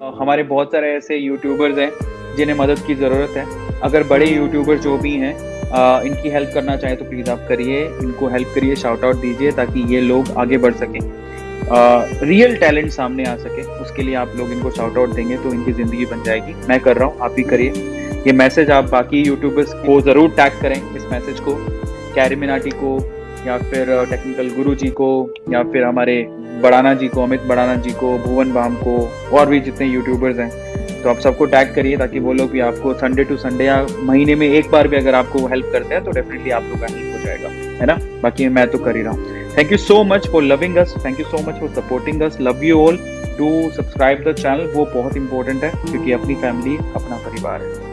हमारे बहुत सारे ऐसे यूट्यूबर्स हैं, जिन्हें मदद की ज़रूरत है। अगर बड़े यूट्यूबर जो भी हैं इनकी हेल्प करना चाहें तो प्लीज़ आप करिए, इनको हेल्प करिए शाउट आउट दीजिए, ताकि ये लोग आगे बढ़ सकें। रियल टैलेंट सामने आ सके, उसके लिए आप लोग इनको शाउट आउट देंगे तो इनकी ज़िंदगी बन जाएगी। मैं कर रहा हूँ, आप भी करिए। ये मैसेज आप बाकी यूट्यूबर्स को ज़रूर टैग करें, इस मैसेज को। कैरी मिनाटी को या फिर टेक्निकल गुरु जी को, या फिर हमारे बड़ाना जी को, अमित बड़ाना जी को, भुवन बाम को, और भी जितने यूट्यूबर्स हैं। तो आप सबको टैग करिए ताकि वो लोग भी आपको संडे टू संडे या महीने में एक बार भी अगर आपको हेल्प करते हैं तो डेफिनेटली आप लोग का हेल्प हो जाएगा, है ना? बाकी मैं तो कर ही रहा हूँ। Thank you so much for loving us thank you so much for supporting us love you all to subscribe the channel वो बहुत इंपॉर्टेंट है, क्योंकि अपनी फैमिली अपना परिवार है।